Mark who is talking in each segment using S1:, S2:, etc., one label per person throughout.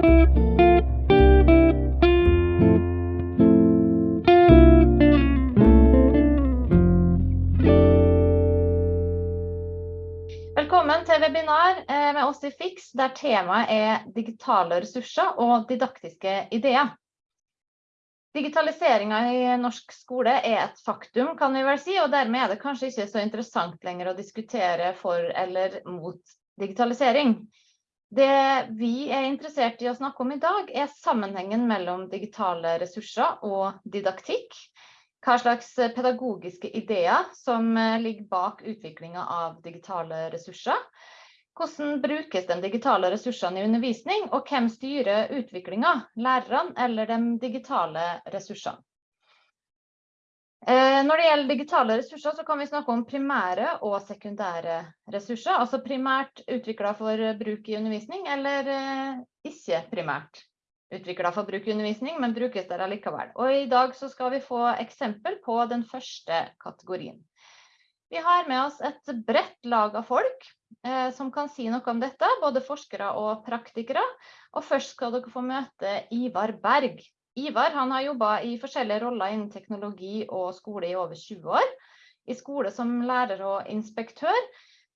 S1: Velkommen til webinar eh, med oss i FIX, der temaet er digitale ressurser og didaktiske ideer. Digitaliseringa i norsk skole er et faktum, kan vi vel si, og dermed er det kanskje ikke så interessant lenger å diskutere for eller mot digitalisering. Det vi er interessert i å snakke om i dag, er sammenhengen mellom digitale ressurser og didaktikk hva slags pedagogiske ideer som ligger bak utviklinga av digitale ressurser. Hvordan brukes de digitale ressursene i undervisning, og hvem styrer utviklinga, lærerne eller de digitale ressursene? Eh, når det gjelder digitale ressurser, så kan vi snakke om primære og sekundære ressurser. Altså primært utvikla for bruk i undervisning, eller ikke primært utvikla for bruk i undervisning, men brukes der allikevel. Og i dag så skal vi få eksempel på den første kategorien. Vi har med oss et bredt lag av folk eh, som kan si noe om dette, både forskere og praktikere. Og først skal dere få møte Ivar Berg. Ivar har jobba i forskjellige roller innen teknologi og skole i over 20 år. I skole som lærer og inspektør,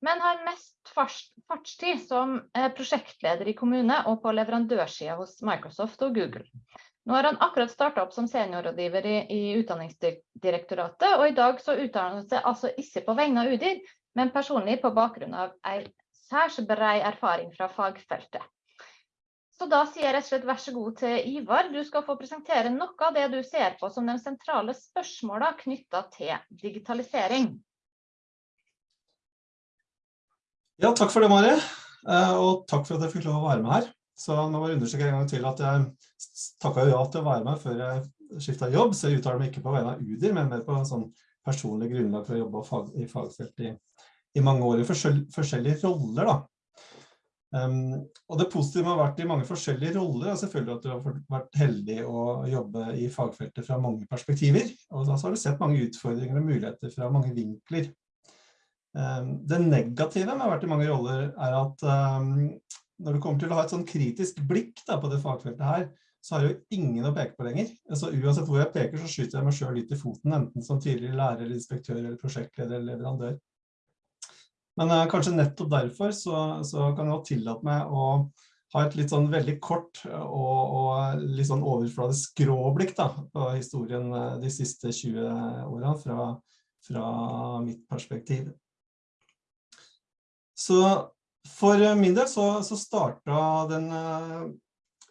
S1: men har mest fartstid som eh, prosjektleder i kommune og på leverandørsida hos Microsoft og Google. Nå har han akkurat starta opp som seniorrådgiver i, i, Utdanningsdirektoratet, og i dag så uttaler han seg altså ikke på vegne av UDIR, men personlig på bakgrunn av en særs brei erfaring fra fagfeltet. Så da sier jeg rett og slett vær så god til Ivar. Du skal få presentere noe av det du ser på som de sentrale spørsmåla knytta til digitalisering.
S2: Ja, takk for det, Mari. Eh, og takk for at jeg fikk lov å være med her. Så nå må jeg understreke en gang til at jeg takket ja til å være med før jeg skiftet jobb, så jeg uttaler meg ikke på vegne av UDIR, men mer på en sånn personlig grunnlag for å jobbe i fagfelt i, i, mange år i forskjell, forskjellige roller. Da. Um, og det positive med å ha vært i mange forskjellige roller er selvfølgelig at du har vært heldig å jobbe i fagfeltet fra mange perspektiver, og da har du sett mange utfordringer og muligheter fra mange vinkler. Um, det negative med å ha vært i mange roller er at um, når du kommer til å ha et sånn kritisk blikk da, på det fagfeltet her, så har jo ingen å peke på lenger. Så uansett hvor jeg peker, så skyter jeg meg selv litt i foten, enten som tidligere lærer, inspektør, eller prosjektleder eller leverandør. Men uh, kanskje nettopp derfor så, så kan jeg tillate meg å ha et litt sånn veldig kort og, og litt sånn overfladisk skråblikk da, på historien uh, de siste 20 årene fra, fra mitt perspektiv. Så for min del så, så starta den uh,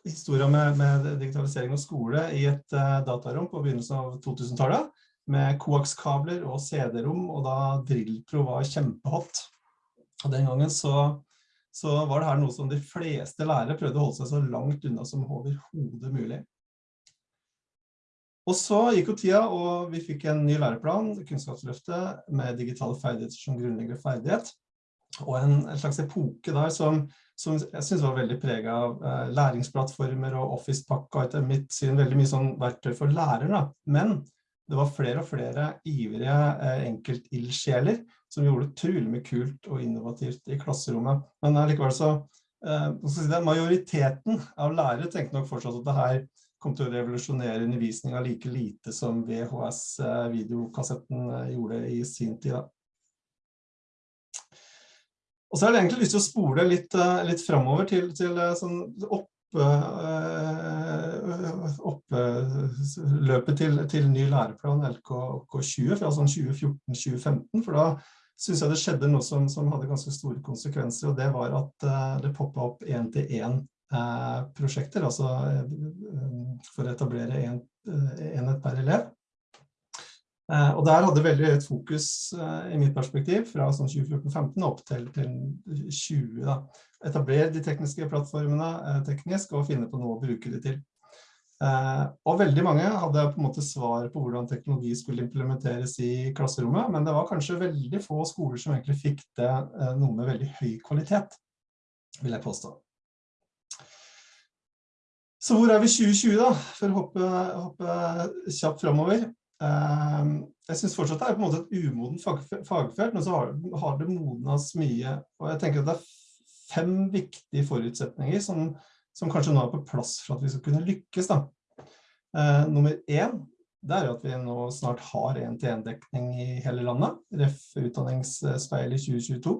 S2: historien med, med, digitalisering og skole i et uh, datarom på begynnelsen av 2000-tallet med koakskabler og CD-rom, og da Drillpro var kjempehot. Og den gangen så, så, var det her noe som de fleste lærere prøvde å holde seg så langt unna som overhodet mulig. Og så gikk jo tida, og vi fikk en ny læreplan, Kunnskapsløftet, med digitale ferdigheter som grunnleggende ferdighet og en, en, slags epoke der som, som jeg synes var veldig preget av eh, læringsplattformer og Office-pakka, etter mitt syn veldig mye sånn verktøy for lærere. Men det var flere og flere ivrige eh, enkeltildsjeler som gjorde utrolig mye kult og innovativt i klasserommet. Men likevel så, eh, si det, majoriteten av lærere tenkte nok fortsatt at det her kom til å revolusjonere undervisninga like lite som VHS-videokassetten eh, gjorde i sin tid. Og så har jeg egentlig lyst til å spole litt, eh, litt framover til, til eh, sånn opp, eh, oppløpet til, til ny læreplan LK20 fra sånn 2014-2015, for da synes jeg det skjedde noe som, som, hadde ganske store konsekvenser, og det var at det poppet opp en-til-en-prosjekter, altså for å etablere en, enhet per elev. Eh, og der hadde veldig høyt fokus eh, i mitt perspektiv fra sånn 2014-15 opp til, til 20 da. Etablere de tekniske plattformene eh, teknisk og finne på noe å bruke det til. Og veldig mange hadde på en måte svar på hvordan teknologi skulle implementeres i klasserommet, men det var kanskje veldig få skoler som egentlig fikk det noe med veldig høy kvalitet, vil jeg påstå. Så hvor er vi 2020 da, for å hoppe, hoppe kjapt fremover? Ehm, jeg synes fortsatt det er på en måte et umoden fagfelt, men så har, det modnet mye. Og jeg tenker at det er fem viktige forutsetninger som, som kanskje nå er på plass for at vi skal kunne lykkes. Da. Eh, nummer én, det er at vi nå snart har en-til-en-dekning i hele landet, ref utdanningsspeil i 2022.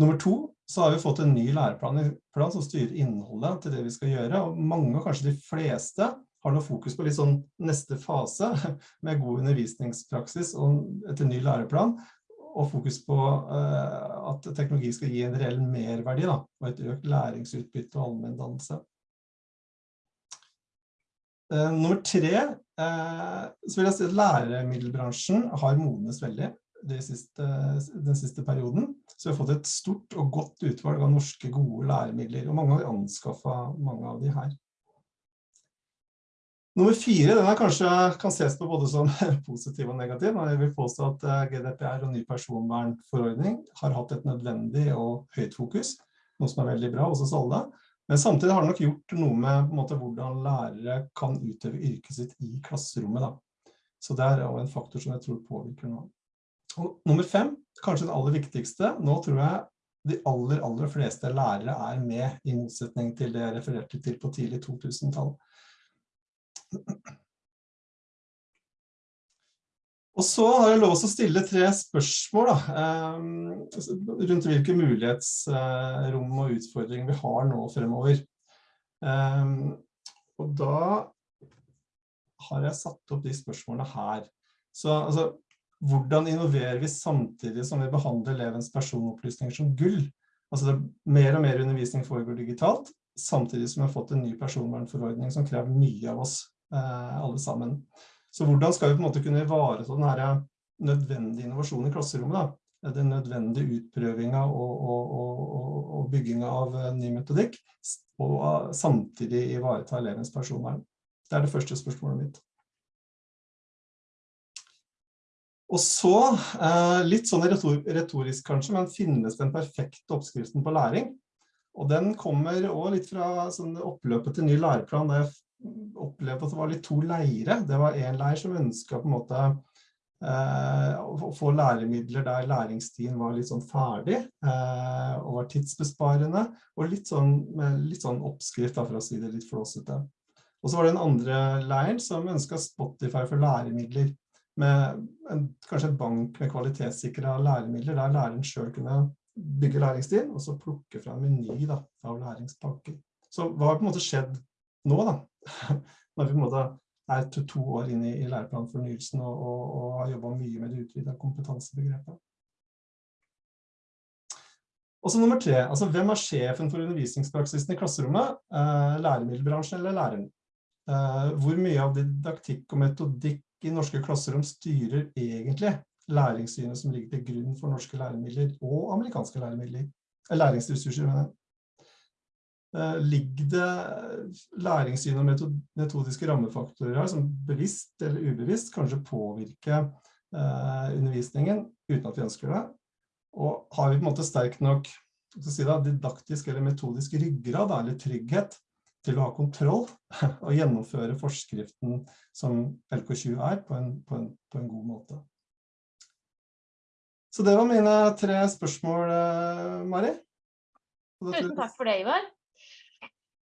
S2: Nummer to, så har vi fått en ny læreplan som styrer innholdet til det vi skal gjøre, og mange, kanskje de fleste, har noe fokus på litt sånn neste fase med god undervisningspraksis og etter ny læreplan, og fokus på uh, at teknologi skal gi en reell merverdi da, og et økt læringsutbytte og allmenndannelse. Uh, nummer tre, uh, så vil jeg si at læremiddelbransjen har modnes veldig siste, den siste perioden. Så vi har fått et stort og godt utvalg av norske gode læremidler, og mange har anskaffet mange av de her. Nummer fire, den er kanskje, kan ses på både som positiv og negativ. Jeg vil påstå at eh, GDPR og ny personvernforordning har hatt et nødvendig og høyt fokus, noe som er veldig bra hos oss alle. Men samtidig har det nok gjort noe med måte, hvordan lærere kan utøve yrket sitt i klasserommet. Da. Så det er en faktor som jeg tror påvirker noe. Og nummer fem, kanskje det aller viktigste, nå tror jeg de aller, aller fleste lærere er med i motsetning til det jeg refererte til på tidlig 2000-tall. Og så har jeg lov å stille tre spørsmål da, eh, rundt hvilke mulighetsrom og utfordringer vi har nå fremover. Eh, og da har jeg satt opp de spørsmålene her. Så altså, hvordan innoverer vi samtidig som vi behandler elevens personopplysninger som gull? Altså mer og mer undervisning foregår digitalt, samtidig som vi har fått en ny personvernforordning som krever mye av oss alle sammen. Så hvordan skal vi på en måte kunne ivareta den her nødvendige innovasjonen i klasserommet? Da? Den nødvendige utprøvinga og, og, og, og bygginga av eh, ny metodikk, og eh, samtidig ivareta elevens personvern. Det er det første spørsmålet mitt. Og så, litt sånn retorisk kanskje, men finnes den perfekte oppskriften på læring? Og den kommer også litt fra sånn oppløpet til ny læreplan, da jeg opplevde at det var litt to leire. Det var en leir som ønsket på en måte eh, å få læremidler der læringstiden var litt sånn ferdig eh, og var tidsbesparende, og litt sånn, med litt sånn oppskrift da, for å si det litt flåsete. Og så var det en andre leiren som ønsket Spotify for læremidler, med en, kanskje en bank med kvalitetssikre læremidler, der læreren selv kunne bygge læringstiden, og så plukke fra en meny da, av læringspakker. Så hva har på en måte skjedd nå da, når vi på en måte er to, to år inn i, i læreplanfornyelsen og, og, og, har jobbet mye med det utvida kompetansebegrepet. Og så nummer tre, altså hvem er sjefen for undervisningspraksisen i klasserommet? Eh, læremiddelbransjen eller læreren? Eh, hvor mye av didaktikk og metodikk i norske klasserom styrer egentlig læringssynet som ligger til grunn for norske læremidler og amerikanske læremidler? Eh, læringsressurser, mener jeg. Eh, ligger det læringssyn og metodiske rammefaktorer som bevisst eller ubevisst kanskje påvirker eh, undervisningen uten at vi ønsker det. Og har vi på en måte sterk nok si det, didaktisk eller metodisk ryggrad eller trygghet til å ha kontroll og gjennomføre forskriften som LK20 er på en, på en, på en god måte. Så det var mine tre spørsmål, eh, Mari.
S1: Tusen takk for det, Ivar.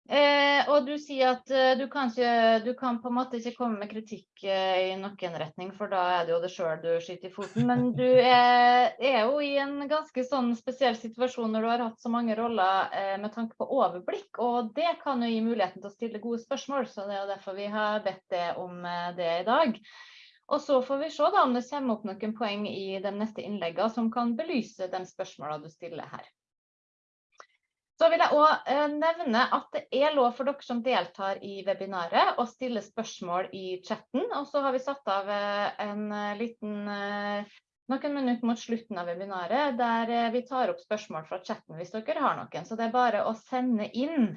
S1: Eh, og du sier at eh, du, kan ikke, du kan på en måte ikke komme med kritikk eh, i noen retning, for da er det jo det sjøl du skyter i foten. Men du er, er, jo i en ganske sånn spesiell situasjon når du har hatt så mange roller eh, med tanke på overblikk. Og det kan jo gi muligheten til å stille gode spørsmål, så det er jo derfor vi har bedt deg om eh, det i dag. Og så får vi se da om det kommer opp noen poeng i de neste innleggene som kan belyse de spørsmålene du stiller her. Så vil jeg også eh, nevne at det er lov for dere som deltar i webinaret å stille spørsmål i chatten. Og så har vi satt av eh, en eh, liten, noen minutter mot slutten av webinaret der vi tar opp spørsmål fra chatten hvis dere har noen. Så det er bare å sende inn.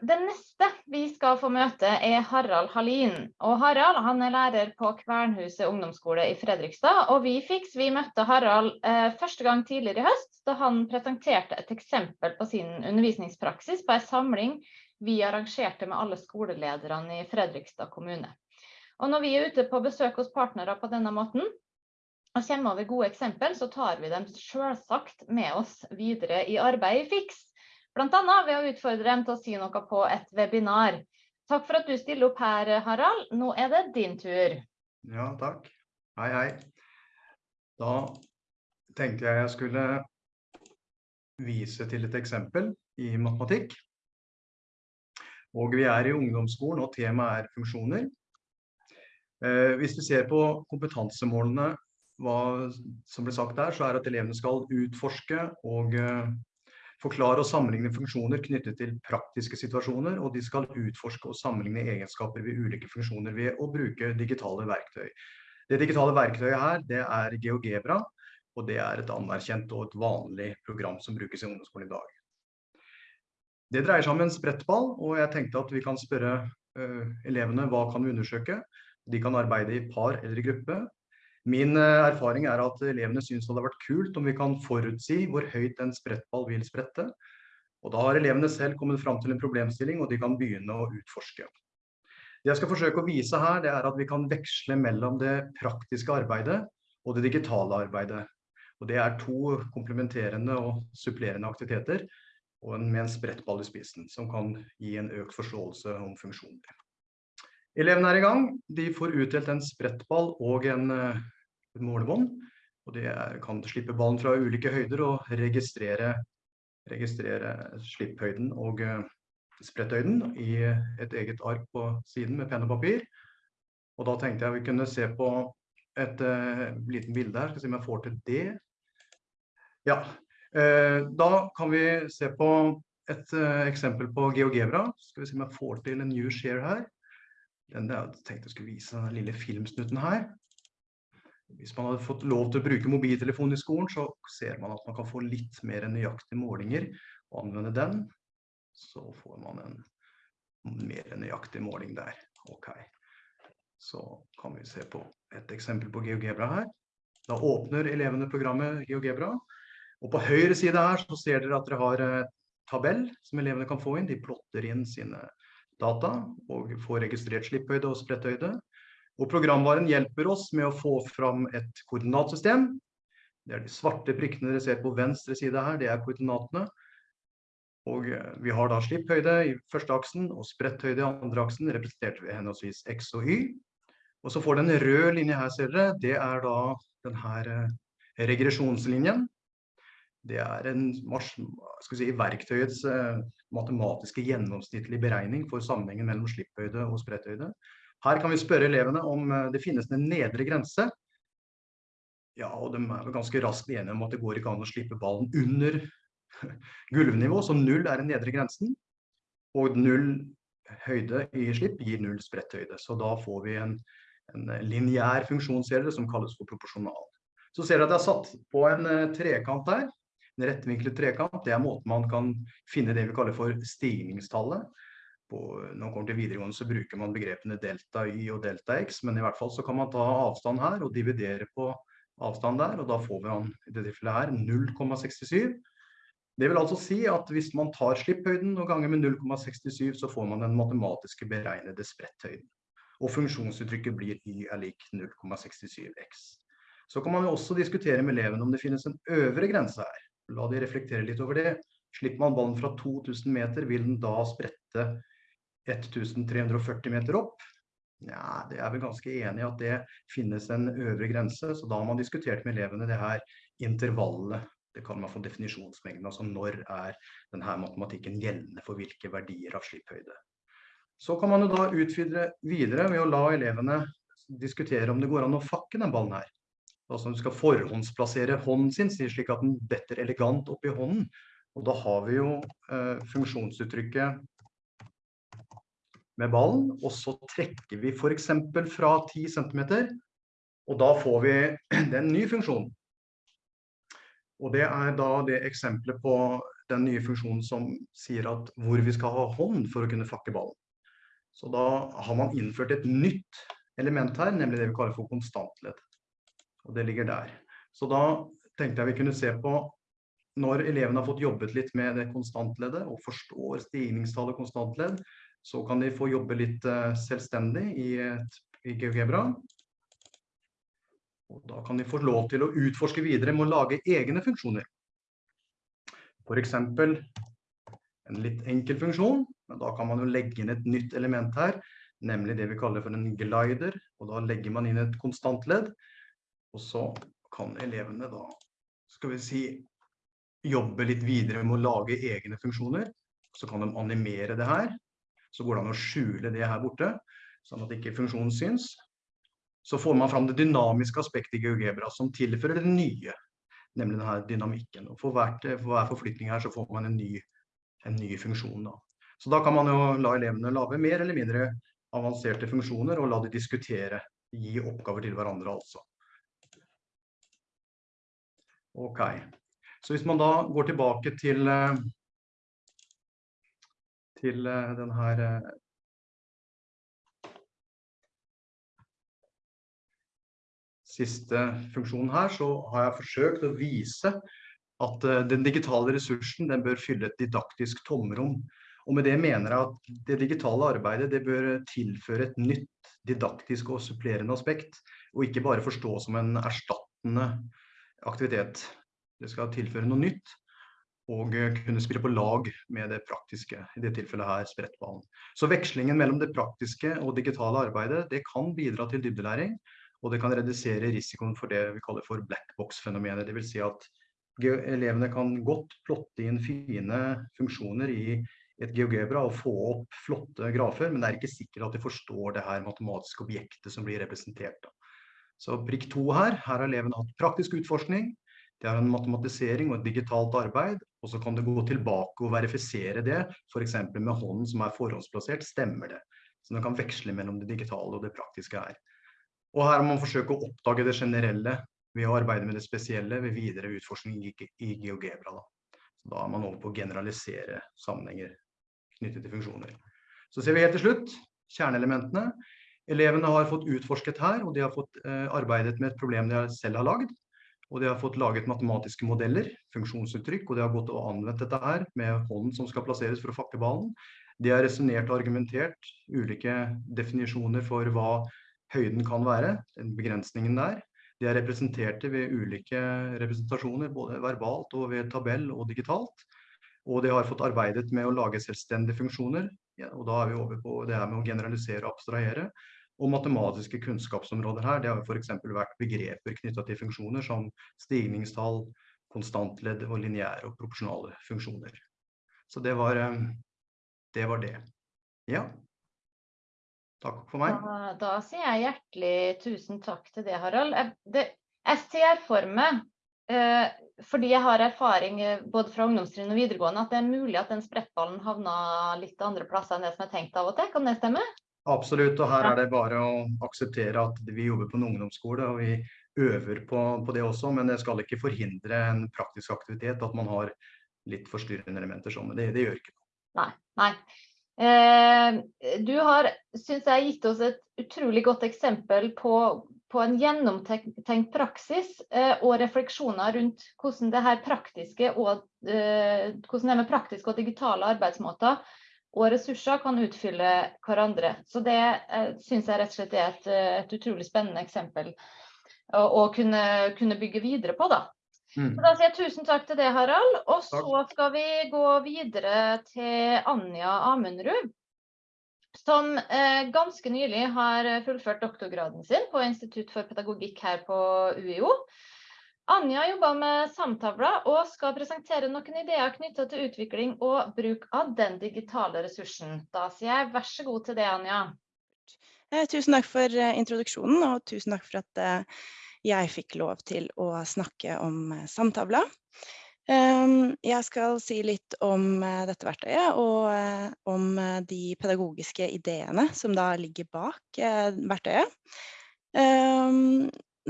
S1: Den neste vi skal få møte er Harald Hallin. Og Harald han er lærer på Kvernhuset ungdomsskole i Fredrikstad. Og vi fiks, vi møtte Harald eh, første gang tidligere i høst, da han presenterte et eksempel på sin undervisningspraksis på en samling vi arrangerte med alle skolelederne i Fredrikstad kommune. Og når vi er ute på besøk hos partnere på denne måten, og kommer over gode eksempel, så tar vi dem selvsagt med oss videre i arbeidet i FIX. Annet ved å utfordre dem til å si noe på et webinar. Takk for at du stiller opp her, Harald. Nå er det din tur.
S3: Ja, takk. Hei, hei. Da tenkte jeg jeg skulle vise til et eksempel i matematikk. Og vi er i ungdomsskolen, og temaet er funksjoner. Eh, hvis vi ser på kompetansemålene, hva som ble sagt der, så er at elevene skal utforske og eh, forklare og sammenligne funksjoner knyttet til praktiske situasjoner, og de skal utforske og sammenligne egenskaper ved ulike funksjoner ved å bruke digitale verktøy. Det digitale verktøyet her, det er GeoGebra, og det er et anerkjent og et vanlig program som brukes i ungdomsskolen i dag. Det dreier seg om en sprettball, og jeg tenkte at vi kan spørre uh, elevene hva kan vi undersøke. De kan arbeide i par eller i gruppe. Min uh, erfaring er at elevene synes det hadde vært kult om vi kan forutsi hvor høyt en sprettball vil sprette. Og da har elevene selv kommet fram til en problemstilling, og de kan begynne å utforske. Det jeg skal forsøke å vise her, det er at vi kan veksle mellom det praktiske arbeidet og det digitale arbeidet. Og det er to komplementerende og supplerende aktiviteter og en, med en sprettball i spissen, som kan gi en økt forståelse om funksjoner. Elevene er i gang. De får utdelt en sprettball og en, eh, en målebånd. Og det kan slippe ballen fra ulike høyder og registrere, registrere slipphøyden og uh, spretthøyden i et eget ark på siden med penn og papir. Og da tenkte jeg vi kunne se på et uh, liten bilde her. Skal vi se om jeg får til det. Ja, uh, da kan vi se på et uh, eksempel på GeoGebra. Skal vi se om jeg får til en new share her. Den jeg tenkte jeg skulle vise den lille filmsnutten her. Hvis man hadde fått lov til å bruke mobiltelefon i skolen, så ser man at man kan få litt mer nøyaktige målinger og anvende den. Så får man en mer nøyaktig måling der. Ok. Så kan vi se på et eksempel på GeoGebra her. Da åpner elevene programmet GeoGebra. Og på høyre side her så ser dere at dere har tabell som elevene kan få inn. De plotter inn sine data og får registrert slipphøyde og spretthøyde. Og programvaren hjelper oss med å få fram et koordinatsystem. Det er de svarte prikkene dere ser på venstre side her, det er koordinatene. Og eh, vi har da slipphøyde i første aksen og spretthøyde i andre aksen, representert ved henholdsvis X og Y. Og så får den røde linje her, ser dere, det er da den her eh, regresjonslinjen det er en si, verktøyets eh, matematiske gjennomsnittlig beregning for sammenhengen mellom slipphøyde og spretthøyde. Her kan vi spørre elevene om eh, det finnes en nedre grense. Ja, og de er ganske raskt enige om at det går ikke an å slippe ballen under gulvnivå, så null er den nedre grensen. Og null høyde i slipp gir null spretthøyde. Så da får vi en, en lineær funksjonsserie som kalles for proporsjonal. Så ser dere at jeg har satt på en eh, trekant der. En rettvinklet trekant, det er måten man kan finne det vi kaller for stigningstallet. På, når man kommer til videregående så bruker man begrepene delta y og delta x, men i hvert fall så kan man ta avstand her og dividere på avstand der, og da får man i dette tilfellet her 0,67. Det vil altså si at hvis man tar slipphøyden og ganger med 0,67, så får man den matematiske beregnede spretthøyden. Og funksjonsuttrykket blir y er lik 0,67x. Så kan man jo også diskutere med elevene om det finnes en øvre grense her. La de reflektere litt over det. Slipper man ballen fra 2000 meter, vil den da sprette 1340 meter opp? Ja, det er vel ganske enig i at det finnes en øvre grense, så da har man diskutert med elevene det her intervallet. Det kan man få definisjonsmengden, altså når er denne matematikken gjeldende for hvilke verdier av slipphøyde. Så kan man jo da utvide videre ved å la elevene diskutere om det går an å fakke den ballen her. Altså du skal forhåndsplassere hånden sin, slik at den detter elegant opp i hånden. Og da har vi jo eh, funksjonsuttrykket med ballen, og så trekker vi eksempel fra 10 cm, og da får vi den nye funksjonen. Og det er da det eksempelet på den nye funksjonen som sier at hvor vi skal ha hånd for å kunne fakke ballen. Så da har man innført et nytt element her, nemlig det vi kaller for konstantledd og det ligger der. Så da tenkte jeg vi kunne se på når elevene har fått jobbet litt med det konstantleddet og forstår stigningstallet konstantledd, så kan de få jobbe litt uh, selvstendig i, i GeoGebra. Og da kan de få lov til å utforske videre med å lage egne funksjoner. For eksempel en litt enkel funksjon, men da kan man jo legge inn et nytt element her, nemlig det vi kaller for en glider, og da legger man inn et konstantledd, og så kan elevene da, skal vi si, jobbe litt videre med å lage egne funksjoner, så kan de animere det her, så går det an å skjule det her borte, sånn at ikke funksjonen syns. Så får man fram det dynamiske aspektet i GeoGebra som tilfører det nye, nemlig denne dynamikken. Og for, hvert, for hver forflytning her så får man en ny, en ny funksjon. Da. Så da kan man jo la elevene lage mer eller mindre avanserte funksjoner og la de diskutere, gi oppgaver til hverandre altså. Ok, så hvis man da går tilbake til, eh, til eh, den her eh, siste funksjonen her, så har jeg forsøkt å vise at den digitale ressursen den bør fylle et didaktisk tomrom. Og med det mener jeg at det digitale arbeidet det bør tilføre et nytt didaktisk og supplerende aspekt, og ikke bare forstå som en erstattende aktivitet. Det skal tilføre noe nytt, og kunne spille på lag med det praktiske, i det tilfellet her sprettballen. Så vekslingen mellom det praktiske og digitale arbeidet, det kan bidra til dybdelæring, og det kan redusere risikoen for det vi kaller for blackbox-fenomenet. Det vil si at elevene kan godt plotte inn fine funksjoner i et GeoGebra og få opp flotte grafer, men det er ikke sikkert at de forstår det her matematiske objektet som blir representert. Så prikk to her, her har elevene hatt praktisk utforskning, det er en matematisering og et digitalt arbeid, og så kan du gå tilbake og verifisere det, eksempel med hånden som er forhåndsplassert, stemmer det. Så du kan veksle mellom det digitale og det praktiske her. Og her må man forsøke å oppdage det generelle ved å arbeide med det spesielle ved videre utforskning i, GeoGebra. Da. Da er man over på å generalisere sammenhenger knyttet til funksjoner. Så ser vi helt til slutt kjerneelementene. Elevene har fått utforsket her, og de har fått eh, arbeidet med et problem de selv har lagd. Og de har fått laget matematiske modeller, funksjonsuttrykk, og de har gått og anvendt dette her med hånden som skal plasseres for å fakke ballen. De har resonert og argumentert ulike definisjoner for hva høyden kan være, begrensningen der. De er representerte ved ulike representasjoner, både verbalt og ved tabell og digitalt. Og de har fått arbeidet med å lage selvstendige funksjoner, ja, og da er vi over på det her med å generalisere og abstrahere. Og matematiske kunnskapsområder her, det har eksempel vært begreper knyttet til funksjoner som stigningstall, konstantledd og lineære og proporsjonale funksjoner. Så det var eh, det. Var det. Ja. Takk for meg.
S1: Da, da, sier jeg hjertelig tusen takk til det, Harald. Jeg, meg, eh, fordi jeg har erfaring eh, både fra ungdomstrinn og videregående, at det er mulig at den sprettballen havna litt andre plasser enn det som er tenkt av og til. Kan det stemme?
S3: Absolutt, og her er det bare å akseptere at vi jobber på en ungdomsskole, og vi øver på, på det også, men det skal ikke forhindre en praktisk aktivitet at man har litt forstyrrende elementer sånn, men det, det gjør ikke noe.
S1: Nei, nei. Eh, du har, synes jeg, gitt oss et utrolig godt eksempel på, på en gjennomtenkt praksis eh, og refleksjoner rundt hvordan det her praktiske og eh, hvordan det med praktiske og digitale arbeidsmåter og ressurser kan utfylle hverandre. Så det eh, synes jeg rett og slett er et, et utrolig spennende eksempel å, å kunne, kunne, bygge videre på. da. Mm. Da sier jeg tusen takk til det, Harald. Og så skal vi gå videre til Anja Amundrud. Som eh, ganske nylig har fullført doktorgraden sin på Institutt for pedagogikk her på UiO. Anja jobber med samtavler og skal presentere noen ideer knyttet til utvikling og bruk av den digitale ressursen. Da sier jeg vær så god til det, Anja.
S4: Eh, tusen takk for eh, introduksjonen, og tusen takk for at eh, jeg fikk lov til å snakke om samtavla. Ehm, jeg skal si litt om dette verktøyet og om de pedagogiske ideene som da ligger bak verktøyet.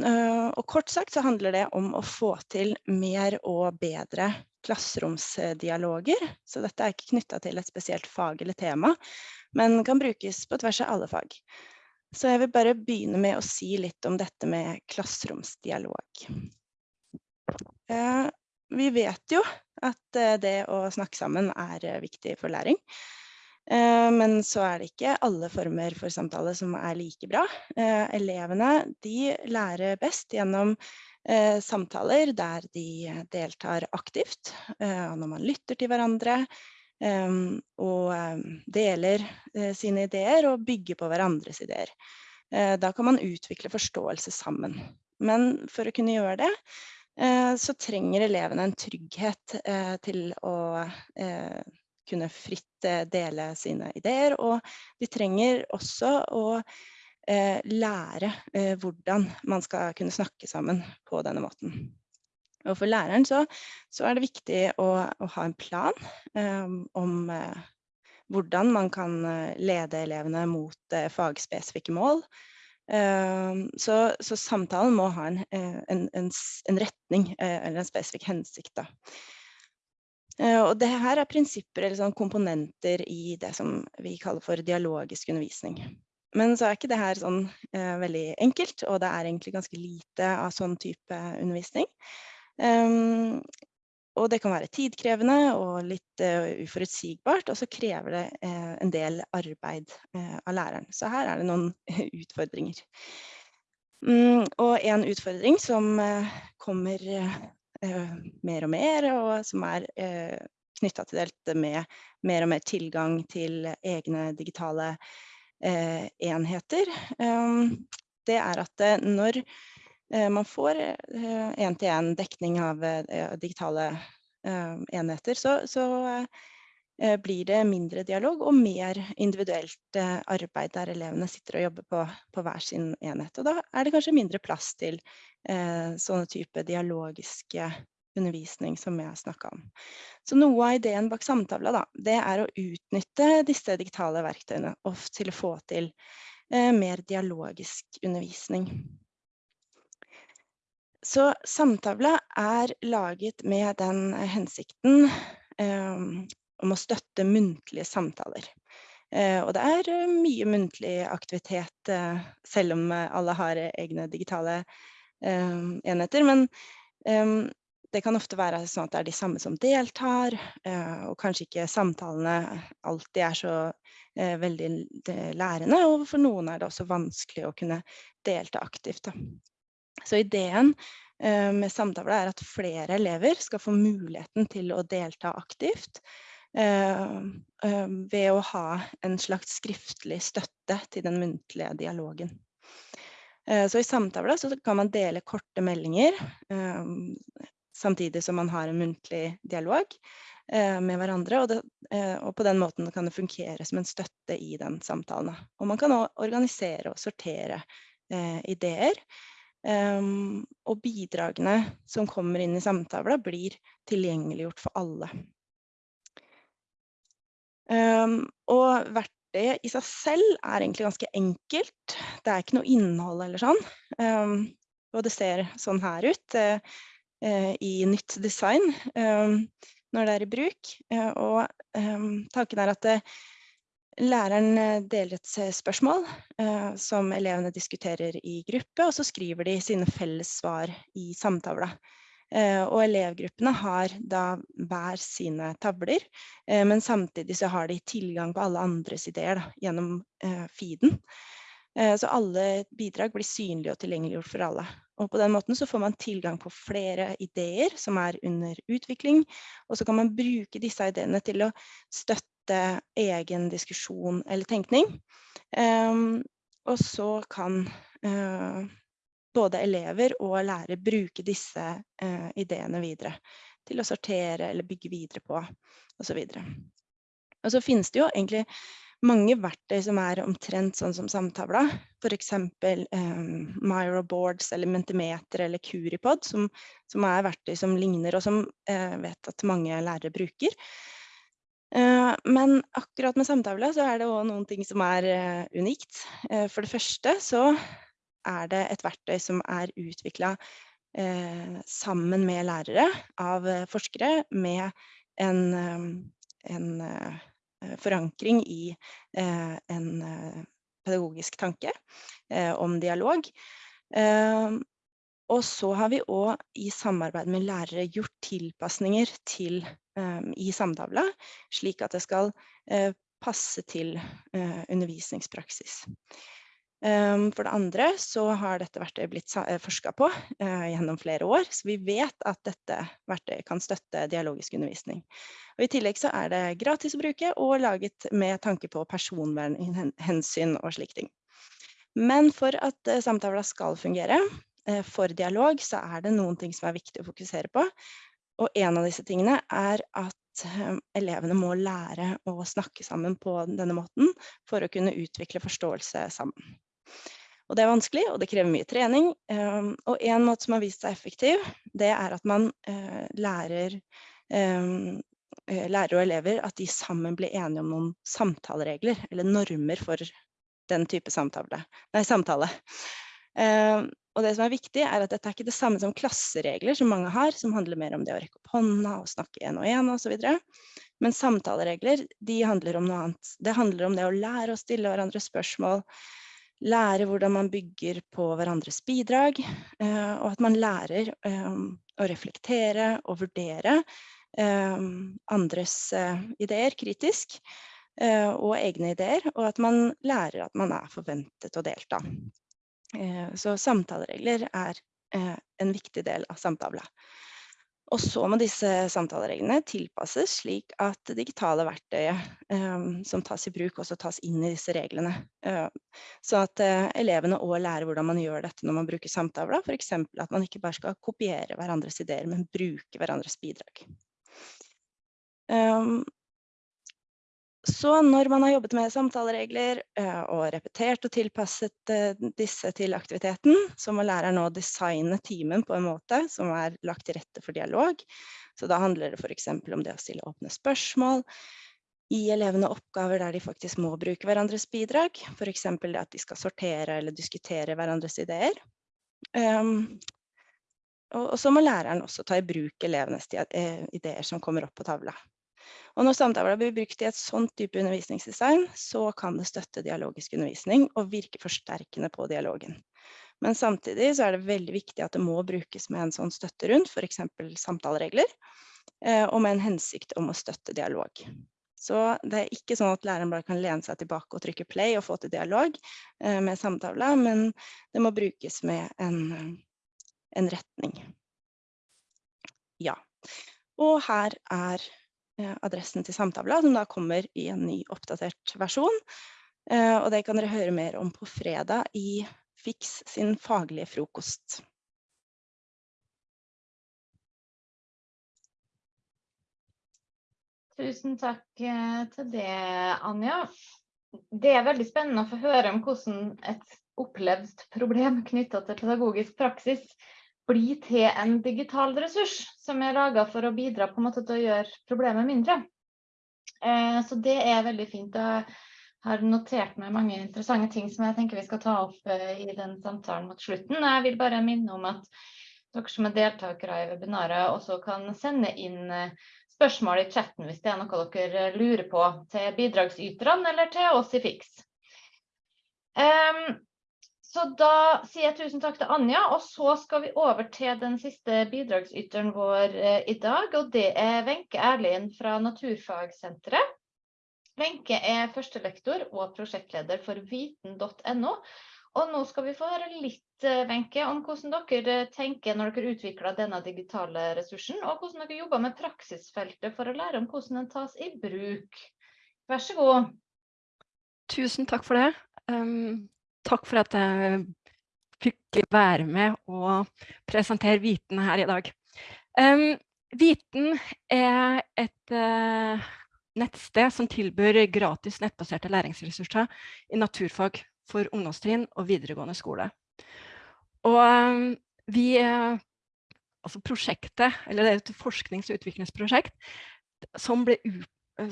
S4: Ehm, og kort sagt så handler det om å få til mer og bedre klasseromsdialoger. Så dette er ikke knytta til et spesielt fag eller tema, men kan brukes på tvers av alle fag. Så jeg vil bare begynne med å si litt om dette med klasseromsdialog. Eh, vi vet jo at eh, det å snakke sammen er eh, viktig for læring. Men så er det ikke alle former for samtale som er like bra. Elevene de lærer best gjennom samtaler der de deltar aktivt, når man lytter til hverandre, Um, og deler sine ideer og bygger på hverandres ideer. Da kan man utvikle forståelse sammen. Men for å kunne gjøre det, så trenger elevene en trygghet til å kunne fritt dele sine ideer. Og de trenger også å lære hvordan man skal kunne snakke sammen på denne måten. Og for læreren så, så er det viktig å, å ha en plan um, om uh, hvordan man kan eh, lede elevene mot uh, fagspesifikke mål. Uh, så, så, samtalen må ha en, en, en, en retning eller en spesifikk hensikt. Da. Og det her er prinsipper eller sånn komponenter i det som vi kaller for dialogisk undervisning. Men så er ikke det her sånn veldig enkelt, og det er egentlig ganske lite av sånn type undervisning. Um, og det kan være tidkrevende og litt uh, uforutsigbart, og så krever det uh, en del arbeid uh, av læreren. Så her er det noen utfordringer. Um, og en utfordring som kommer mer og mer, og som er eh, knytta til dette med mer og mer tilgang til egne digitale enheter, um, det er at når Eh, man får én-til-én eh, dekning av eh, digitale enheter, så, så blir det mindre dialog og mer individuelt arbeid der elevene sitter og jobber på, på hver sin enhet. Og da er det kanskje mindre plass til eh, sånne type dialogiske undervisning som jeg snakka om. Så noe av ideen bak samtavla da, det er å utnytte disse digitale verktøyene til å få til eh, mer dialogisk undervisning. Så samtavla er laget med den hensikten eh, om å støtte muntlige samtaler. Eh, og det er eh, mye muntlig aktivitet, eh, selv om alle har egne digitale enheter. Men det kan ofte være sånn at det er de samme som deltar, og kanskje ikke samtalene alltid er så veldig lærende. Og for noen er det også vanskelig å kunne delta aktivt. Så ideen med samtaler er at flere elever skal få muligheten til å delta aktivt ved å ha en slags skriftlig støtte til den muntlige dialogen. Så i samtaler kan man dele korte meldinger samtidig som man har en muntlig dialog med hverandre. Og, det, og, på den måten kan det fungere som en støtte i den samtalen. Og man kan òg organisere og sortere ideer Um, og bidragene som kommer inn i samtavla blir tilgjengeliggjort for alle. Um, og verktøyet i seg selv er egentlig ganske enkelt. Det er ikke noe innhold eller sånn. Um, og det ser sånn her ut uh, i nytt design når det er i bruk. Uh, og tanken er at Læreren deler et spørsmål som elevene diskuterer i gruppe, og så skriver de sine felles svar i samtavla. Eh, og elevgruppene har da hver sine tavler, eh, men samtidig så har de tilgang på alle andres ideer da, gjennom eh, feeden. så alle bidrag blir synlige og tilgjengeliggjort for alle. Og på den måten så får man tilgang på flere ideer som er under utvikling, og så kan man bruke disse ideene til å støtte egen diskusjon eller tenkning. Um, og så kan uh, både elever og lærere bruke disse eh, ideene videre til å sortere eller bygge videre på osv. Og så finnes det jo egentlig mange verktøy som er omtrent sånn som samtavla. F.eks. Eh, Myroboards eller Mentimeter eller Curipod, som, som, er verktøy som ligner, og som uh, vet at mange lærere bruker. Eh, men akkurat med samtavla så er det òg noen ting som er eh, unikt. Eh, for det første så er det et verktøy som er utvikla sammen med lærere av forskere med en, en forankring i en pedagogisk tanke om dialog. Og så har vi òg i samarbeid med lærere gjort tilpasninger til, i samtavla, slik at det skal passe til undervisningspraksis. Um, for det andre så har dette verktøyet blitt forska på uh, gjennom flere år, så vi vet at dette verktøyet kan støtte dialogisk undervisning. Og I tillegg så er det gratis å bruke og laget med tanke på personvernhensyn og slike ting. Men for at uh, samtavla skal fungere for dialog, så er det noen ting som er viktig å fokusere på. Og en av disse tingene er at elevene må lære å snakke sammen på denne måten for å kunne utvikle forståelse sammen. Og det er vanskelig, og det krever mye trening. Ehm, og en måte som har vist seg effektiv, det er at man eh, lærer, ehm, eh, lærer og elever at de sammen blir enige om noen samtaleregler, eller normer for den type samtale. Nei, samtale. Ehm, og det som er viktig er at dette er ikke det samme som klasseregler som mange har, som handler mer om det å rekke opp hånda og snakke en og så videre. Men samtaleregler, de handler om noe annet. Det handler om det å lære å stille hverandre spørsmål, lære hvordan man bygger på hverandres bidrag, eh, og at man lærer eh, å reflektere og vurdere eh, andres ideer kritisk, og egne ideer, og at man lærer at man er forventet å delta. Så samtaleregler er en viktig del av samtale. Og så må disse samtalereglene tilpasses slik at det digitale verktøyet um, som tas i bruk, også tas inn i disse reglene. Uh, så at uh, elevene òg lærer hvordan man gjør dette når man bruker samtaler. F.eks. at man ikke bare skal kopiere hverandres ideer, men bruke hverandres bidrag. Um, så når man har jobbet med samtaleregler eh, og repetert og tilpasset eh, disse til aktiviteten, så må læreren nå designe timen på en måte som er lagt til rette for dialog. Så da handler det eksempel om det å stille åpne spørsmål, gi elevene oppgaver der de faktisk må bruke hverandres bidrag, for eksempel at de skal sortere eller diskutere hverandres ideer. Um, og, og så må læreren også ta i bruk elevenes eh, ideer som kommer opp på tavla. Og når samtaler blir brukt i et sånt type undervisningsdesign, så kan det støtte dialogisk undervisning og virke forsterkende på dialogen. Men samtidig så er det veldig viktig at det må brukes med en sånn støtte rundt, f.eks. samtaleregler, eh, og med en hensikt om å støtte dialog. Så det er ikke sånn at læreren bare kan lene seg tilbake og trykke play og få til dialog eh, med samtale, men det må brukes med en, en retning. Ja. Og her er adressen til samtavla, som da kommer i en ny oppdatert versjon. Eh, og det kan dere høre mer om på fredag i Fiks sin faglige frokost.
S1: Tusen takk eh, til det, Anja. Det er veldig spennende å få høre om hvordan et opplevd problem knyttet til pedagogisk praksis bli til en digital ressurs som er laga for å bidra på en måte til å gjøre problemet mindre. Eh, så det er veldig fint. Jeg har notert meg mange interessante ting som jeg tenker vi skal ta opp eh, i den samtalen mot slutten. Jeg vil bare minne om at dere som er deltakere i webinaret også kan sende inn eh, spørsmål i chatten hvis det er noe dere lurer på til bidragsyterne eller til oss i Fiks. Um, så da sier jeg tusen takk til Anja, og så skal vi over til den siste bidragsyteren vår eh, i dag. Og det er Wenche Erlien fra Naturfagsenteret. Wenche er førstelektor og prosjektleder for viten.no. Og nå skal vi få høre litt, Venke, om hvordan dere tenker når dere utvikler denne digitale ressursen, og hvordan dere jobber med praksisfeltet for å lære om hvordan den tas i bruk. Vær så god.
S5: Tusen takk for det. Um, takk for at jeg fikk være med og presentere Viten her i dag. Um, Viten er et uh, nettsted som tilbyr gratis nettbaserte læringsressurser i naturfag for ungdomstrinn og videregående skole. Og um, vi, uh, altså prosjektet, eller det er et forsknings- og utviklingsprosjekt som ble,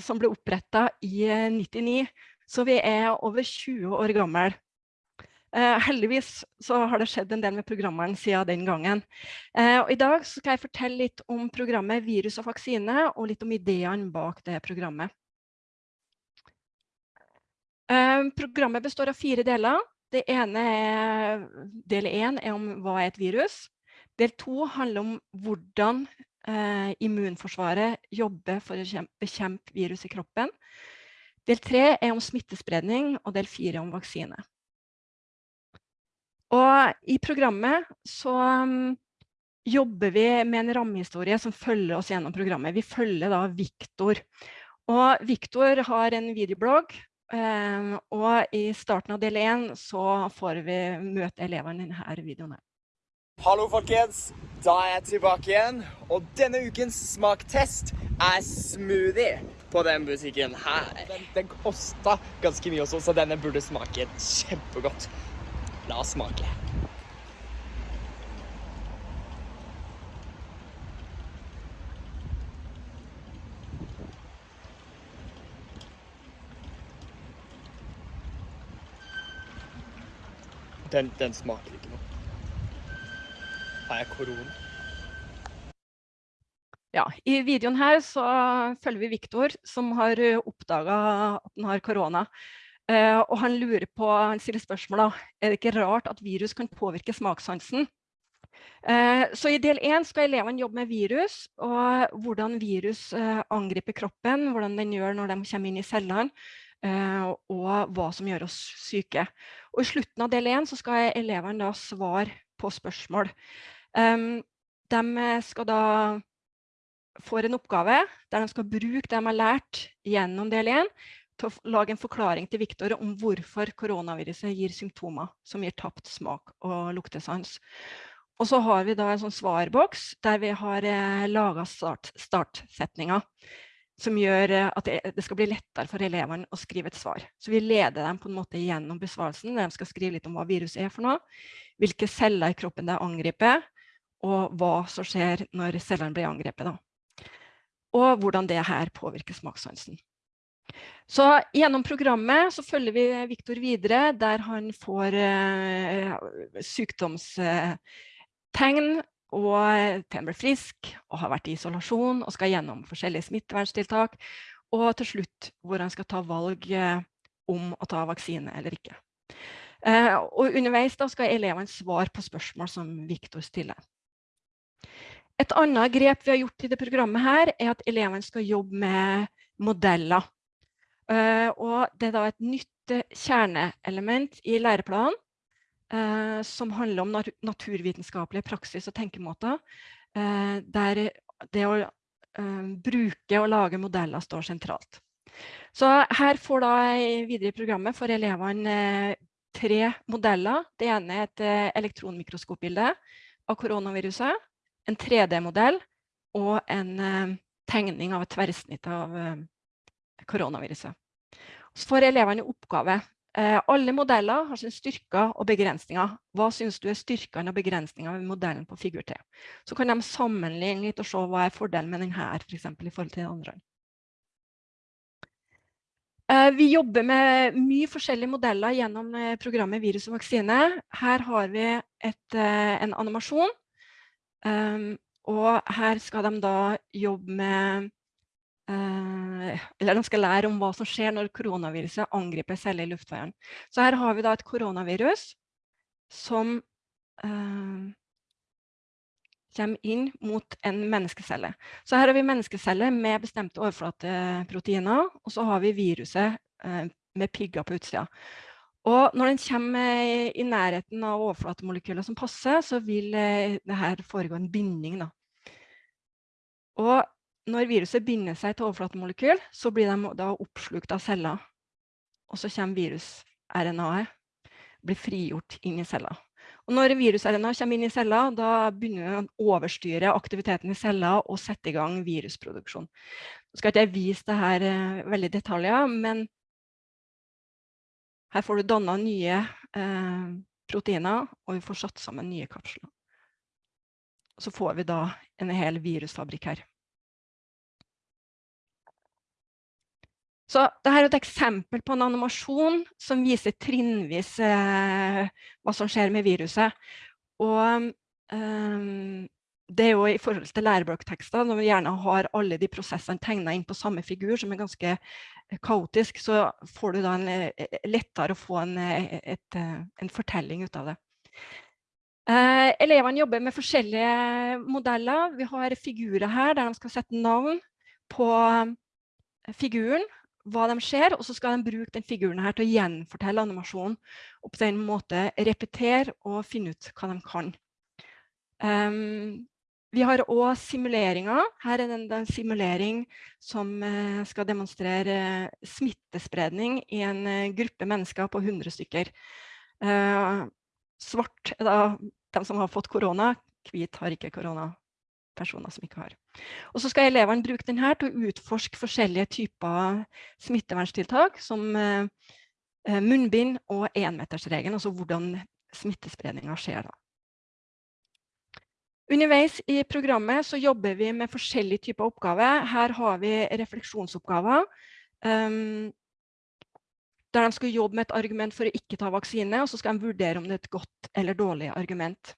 S5: som ble opprettet i 1999, så vi er over 20 år gammel. Eh, heldigvis så har det skjedd en del med programmeren siden den gangen. Eh, I dag skal jeg fortelle litt om programmet Virus og vaksine, og litt om ideene bak det programmet. Eh, programmet består av fire deler. Det ene er, del én er om hva er et virus. Del to handler om hvordan eh, immunforsvaret jobber for å bekjempe virus i kroppen. Del tre er om smittespredning, og del fire om vaksine. Og i programmet så um, jobber vi med en rammehistorie som følger oss gjennom programmet. Vi følger da Viktor. Og Viktor har en videoblogg, um, og i starten av del 1 så får vi møte elevene i denne videoen.
S6: Hallo folkens, da er jeg tilbake igjen, og denne ukens smaktest er smoothie på den butikken her. Den, den kostet ganske mye også, så denne burde smake kjempegodt. La oss smake. Den, den smaker ikke noe. Har jeg korona?
S5: Ja, I videoen her så følger vi Viktor, som har oppdaga at han har korona. Uh, og han lurer på, han stiller spørsmål da, er det ikke rart at virus kan påvirke smakssansen? Uh, så i del 1 skal elevene jobbe med virus, og hvordan virus uh, angriper kroppen, hvordan den gjør når de kommer inn i cellene, og hva som gjør oss syke. Og i slutten av del 1 så skal elevene da svare på spørsmål. De skal da får en oppgave der de skal bruke det de har lært gjennom del 1 til å lage en forklaring til Viktor om hvorfor koronaviruset gir symptomer som gir tapt smak og luktesans. Og så har vi da en sånn svarboks der vi har eh, laga start, startsetninger som gjør eh, at det, skal bli lettere for elevene å skrive et svar. Så vi leder dem på en måte gjennom besvarelsen, der de skal skrive litt om hva viruset er for noe, hvilke celler i kroppen det angriper, og hva som skjer når cellene blir angrepet. Da. Og hvordan det her påvirker smakssansen. Så gjennom programmet så følger vi Viktor videre, der han får eh, sykdomstegn og til han blir frisk og har vært i isolasjon og skal gjennom forskjellige smitteverntiltak. Og til slutt hvor han skal ta valg eh, om å ta vaksine eller ikke. Eh, og underveis da skal elevene svare på spørsmål som Viktor stiller. Et annet grep vi har gjort i det programmet her, er at elevene skal jobbe med modeller. Uh, og det er da et nytt uh, kjerneelement i læreplanen uh, som handler om nat naturvitenskapelige praksis og tenkemåter, der det å bruke og lage modeller står sentralt. Så her får da videre i programmet for elevene tre modeller. Det ene er et elektronmikroskopbilde av koronaviruset, en 3D-modell og en tegning av et tverrsnitt av koronaviruset. Så får elevene oppgave. Eh, alle modeller har sine styrker og begrensninger. Hva synes du er styrkene og begrensningene ved modellen på figur T? Så kan de sammenligne litt og se hva er fordelen med denne for eksempel, i forhold til den andre. Eh, vi jobber med mye forskjellige modeller gjennom eh, programmet Virus og vaksine. Her har vi et, en animasjon, og her skal de da jobbe med eller de skal lære om hva som skjer når koronaviruset angriper celler i luftveien. Så her har vi da et koronavirus som eh, kommer inn mot en menneskecelle. Så her har vi menneskeceller med bestemte overflateproteiner, og så har vi viruset eh, med pigger på utsida. Og når den kommer i nærheten av overflatemolekyler som passer, så vil eh, det her foregå en binding. Da. Og når viruset binder seg til overflatemolekyl, så blir de da oppslukt av celler. Og så kommer virus-RNA-et, blir frigjort inn i celler. Og når virus-RNA kommer inn i celler, da begynner den å overstyre aktiviteten i celler og sette i gang virusproduksjon. Nå skal ikke jeg vise det her uh, veldig detaljer, men her får du dannet nye eh, proteiner, og vi får satt sammen nye kapsler. Så får vi da en hel virusfabrikk her. Så dette er et eksempel på en animasjon som viser trinnvis eh, hva som skjer med viruset. Og eh, det er jo i forhold til læreblokktekster, når vi gjerne har alle de prosessene tegnet inn på samme figur, som er ganske kaotisk, så får du da en, eh, lettere å få en, eh, et, eh, en fortelling ut av det. Eh, elevene jobber med forskjellige modeller. Vi har figurer her der de skal sette navn på figuren hva de ser, og så skal de bruke den figuren her til å gjenfortelle animasjonen, og på den måte repetere og finne ut hva de kan. Um, vi har også simuleringer. Her er det en, simulering som uh, skal demonstrere smittespredning i en uh, gruppe mennesker på 100 stykker. Svart er da de som har fått korona, hvit har ikke korona personer som ikke har. Og så skal elevene bruke denne til å utforske forskjellige typer smitteverntiltak, som eh, eh, munnbind og enmetersregelen, altså hvordan smittespredningen skjer da. Underveis i programmet så jobber vi med forskjellige typer oppgaver. Her har vi refleksjonsoppgaver, um, der de skal jobbe med et argument for å ikke ta vaksine, og så skal de vurdere om det er et godt eller dårlig argument.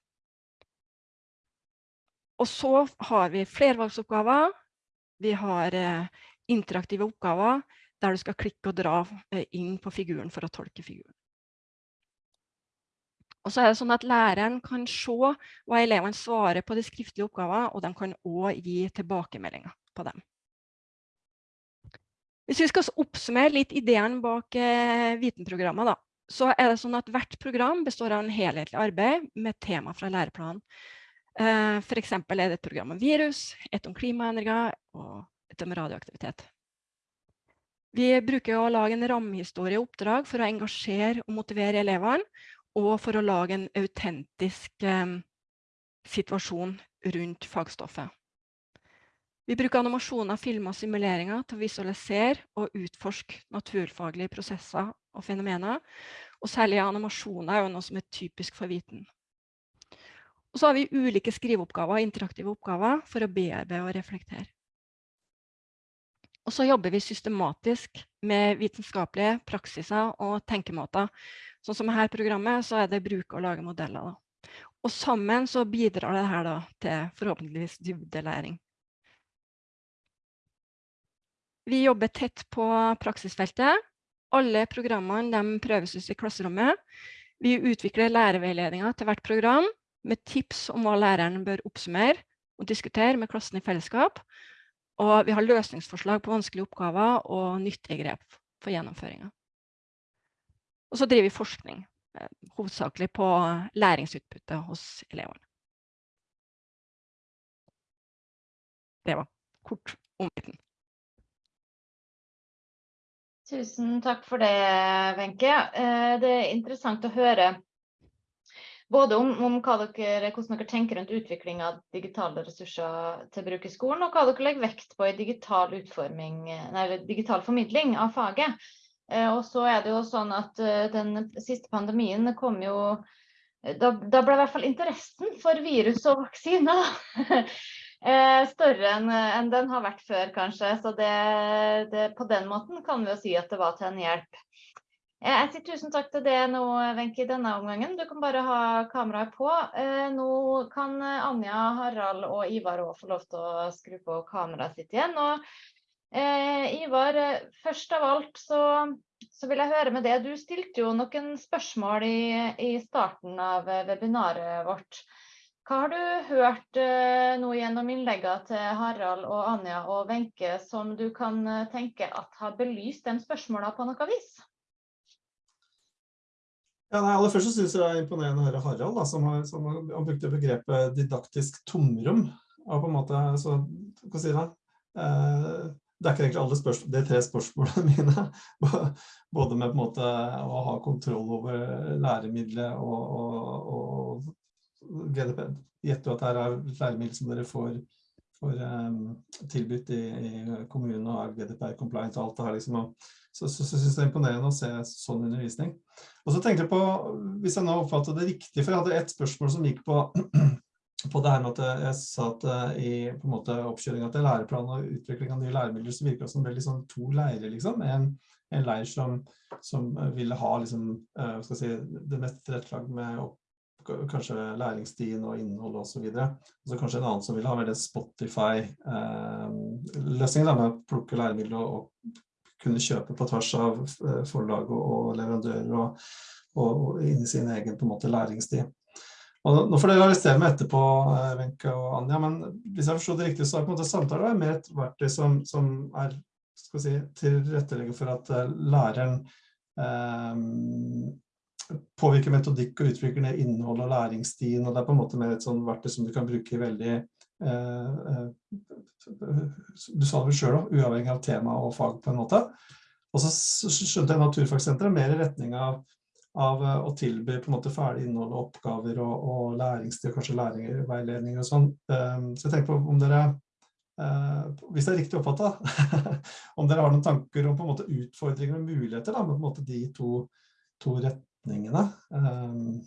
S5: Og så har vi flervalgsoppgaver. Vi har eh, interaktive oppgaver der du skal klikke og dra eh, inn på figuren for å tolke figuren. Og så er det sånn at Læreren kan se hva elevene svarer på de skriftlige oppgavene, og de kan også gi tilbakemeldinger på dem. Hvis vi skal oppsummere litt ideen bak eh, Vitenprogrammet, da, så er det sånn at hvert program består av en helhetlig arbeid med tema fra læreplanen. Eh, for eksempel er det et program om virus, et om klimaendringer og et om radioaktivitet. Vi bruker å lage en rammehistorie oppdrag for å engasjere og motivere elevene, og for å lage en autentisk eh, situasjon rundt fagstoffet. Vi bruker animasjoner, filmer og simuleringer til å visualisere og utforske naturfaglige prosesser og fenomener. Og særlig animasjoner er noe som er typisk for viten. Og så har vi ulike skriveoppgaver og interaktive oppgaver for å bearbeide og reflektere. Og så jobber vi systematisk med vitenskapelige praksiser og tenkemåter. Sånn som her programmet, så er det bruk og lage modeller. Da. Og sammen så bidrar det her da, til forhåpentligvis dybdelæring. Vi jobber tett på praksisfeltet. Alle programmene prøves ut i klasserommet. Vi utvikler læreveiledninger til hvert program, med tips om hva læreren bør oppsummere og diskutere med klassen i fellesskap. Og vi har løsningsforslag på vanskelige oppgaver og nyttige grep for gjennomføringa. Og så driver vi forskning, eh, hovedsakelig på læringsutbytte hos elevene. Det var kort om biten.
S1: Tusen takk for det, Wenche. Eh, det er interessant å høre både om, om dere, hvordan dere tenker rundt utvikling av digitale ressurser til bruk i skolen, og hva dere legger vekt på i digital, nei, digital formidling av faget. Eh, og så er det jo sånn at eh, den siste pandemien kom jo da, da, ble i hvert fall interessen for virus og vaksiner eh, større enn en den har vært før, kanskje. Så det, det, på den måten kan vi jo si at det var til en hjelp. Jeg sier tusen takk til det nå, Wenche, denne omgangen. Du kan bare ha kameraet på. Eh, nå kan Anja, Harald og Ivar òg få lov til å skru på kameraet sitt igjen. Og, eh, Ivar, først av alt så, så, vil jeg høre med det. Du stilte jo noen spørsmål i, i starten av webinaret vårt. Hva har du hørt eh, nå gjennom innleggene til Harald og Anja og Wenche som du kan eh, tenke at har belyst de spørsmålene på noe vis?
S2: Ja, nei, aller først så synes jeg det er imponerende å høre Harald, da, som, har, som har, han begrepet didaktisk tomrom. Og på en måte, så, hva sier det? Eh, det er ikke egentlig alle spørsmål, de tre spørsmålene mine. Både med på en måte å ha kontroll over læremiddelet og, og, og GDP. Gjetter at dette er læremiddel som dere får, får um, tilbudt i, i kommunen og er GDPR compliant og alt det her. liksom, så, så, så synes jeg det er imponerende å se sånn undervisning. Og så tenkte jeg på, hvis jeg nå oppfattet det riktig, for jeg hadde et spørsmål som gikk på, på det her med at jeg sa at eh, i på en måte oppkjøringen til læreplanen og utvikling av nye læremidler, så virker det som ble liksom to leirer, liksom. En, en leir som, som, ville ha liksom, skal si, det mest tilrettelagt med opp, kanskje læringstiden og innhold og så videre. Og så kanskje en annen som vil ha mer Spotify-løsningen eh, med å plukke læremidler og, og kunne kjøpe på tvers av eh, forlag og, leverandører og, og, inn i sin egen på en måte læringstid. Og nå får dere arrestere meg etterpå, eh, Wenche og Anja, men hvis jeg forstår det riktig, så er på en måte samtale mer et verktøy som, som er skal si, tilrettelegger for at eh, læreren eh, påvirker metodikk og utvikler ned innhold og læringsstien, og det er på en måte mer et sånn verktøy som du kan bruke i veldig eh, eh, Du sa det vel sjøl òg, uavhengig av tema og fag, på en måte. Og så skjønte jeg Naturfagsenteret mer i retning av, av eh, å tilby på en måte ferdig innhold og oppgaver og, og læringstid, kanskje læringsveiledninger og sånn. Um, så jeg tenker på om dere hvis det er riktig oppfatta, om dere har noen tanker om på en måte utfordringer og muligheter da, med på en måte de to, to retningene um,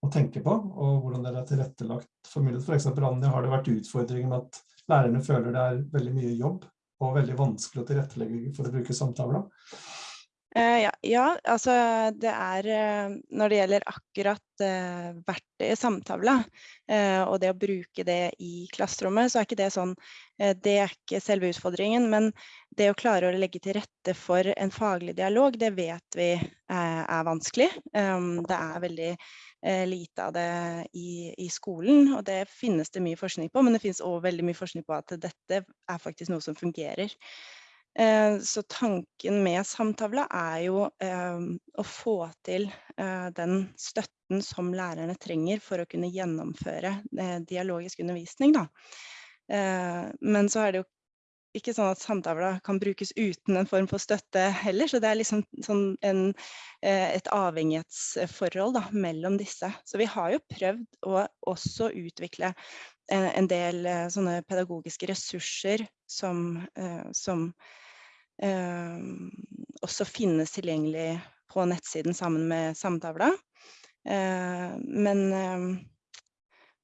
S2: å tenke på, og hvordan dere er tilrettelagt for mulighet. For eksempel, Anja, har det vært utfordringer med at lærerne føler det er veldig mye jobb og veldig vanskelig å tilrettelegge for å bruke samtaler?
S4: Uh, ja, ja, altså det er uh, Når det gjelder akkurat uh, verktøyet samtavla, og det å bruke det i klasserommet, så er ikke det sånn Det er ikke selve utfordringen, men det å klare å legge til rette for en faglig dialog, det vet vi er vanskelig. Um, det er veldig lite av det i, i, skolen, og det finnes det mye forskning på, men det finnes òg veldig mye forskning på at dette er faktisk noe som fungerer. Eh, så tanken med samtavla er jo eh, å få til eh, den støtten som lærerne trenger for å kunne gjennomføre dialogisk undervisning. Da. Men så er det jo ikke sånn at samtavla kan brukes uten en form for støtte heller, så det er liksom sånn en, et avhengighetsforhold da, mellom disse. Så vi har jo prøvd å også utvikle en del sånne pedagogiske ressurser som, som også finnes tilgjengelig på nettsiden sammen med samtavla. Men,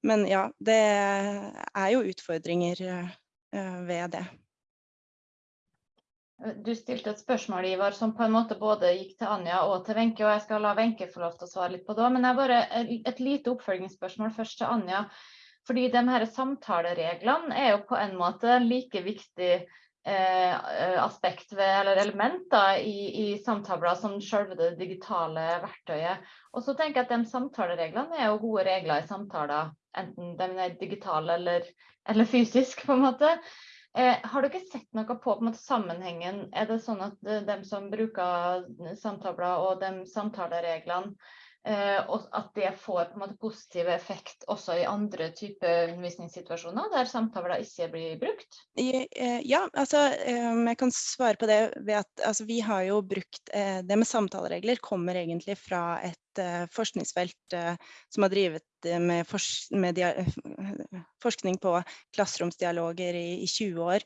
S4: men ja, det er jo utfordringer eh, ved det.
S1: Du stilte et spørsmål Ivar, som på en måte både gikk til Anja og til Wenche, og jeg skal la Wenche få lov til å svare litt på det. Men jeg bare et lite oppfølgingsspørsmål først til Anja. Fordi de her samtalereglene er jo på en måte like viktig Eh, aspekt ved, eller elementer i, i samtaler som selve det digitale verktøyet. Og så tenker jeg at de samtalereglene er jo gode regler i samtaler, enten de er digitale eller, eller fysisk, på en måte. Eh, har dere sett noe på, på måte, sammenhengen? Er det sånn at de som bruker samtaler og de samtalereglene Eh, og at det får på en måte positiv effekt også i andre typer undervisningssituasjoner der samtaler ikke blir brukt?
S4: Eh, ja, altså jeg kan svare på det ved at altså, vi har jo brukt eh, Det med samtaleregler kommer egentlig fra et forskningsfelt som har drevet med, forsk med forskning på klasseromsdialoger i, i 20 år.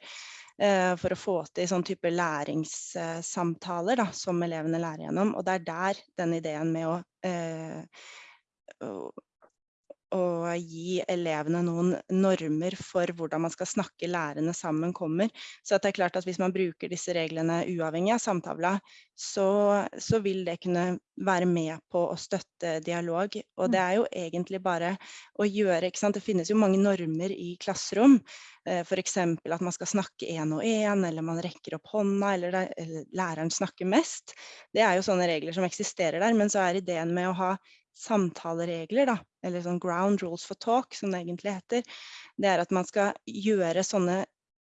S4: Eh, for å få til sånn type læringssamtaler da, som elevene lærer gjennom. Og det er der den ideen med å, eh, å gi elevene noen normer for hvordan man skal snakke lærerne sammen kommer. Så det er klart at hvis man bruker disse reglene uavhengig av samtavla, så, så, vil det kunne være med på å støtte dialog. Og det er jo egentlig bare å gjøre ikke sant? Det finnes jo mange normer i klasserom. Eh, F.eks. at man skal snakke én og én, eller man rekker opp hånda, eller, det, eller læreren snakker mest. Det er jo sånne regler som eksisterer der, men så er ideen med å ha samtaleregler, da, eller sånn ground rules for talk, som det egentlig heter, det er at man skal gjøre sånne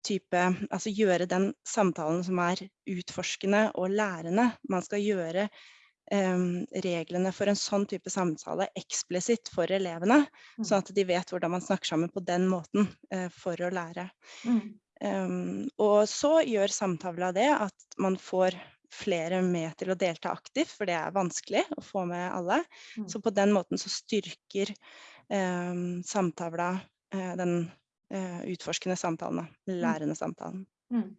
S4: type, altså gjøre den samtalen som er utforskende og lærende. Man skal gjøre um, reglene for en sånn type samtale eksplisitt for elevene, mm. sånn at de vet hvordan man snakker sammen på den måten uh, for å lære. Mm. Um, og så gjør samtavla det at man får flere med til å delta aktivt, for det er vanskelig å få med alle. Mm. Så på den måten så styrker eh, samtavla eh, den eh, utforskende samtalen, mm. lærende samtalen. Mm.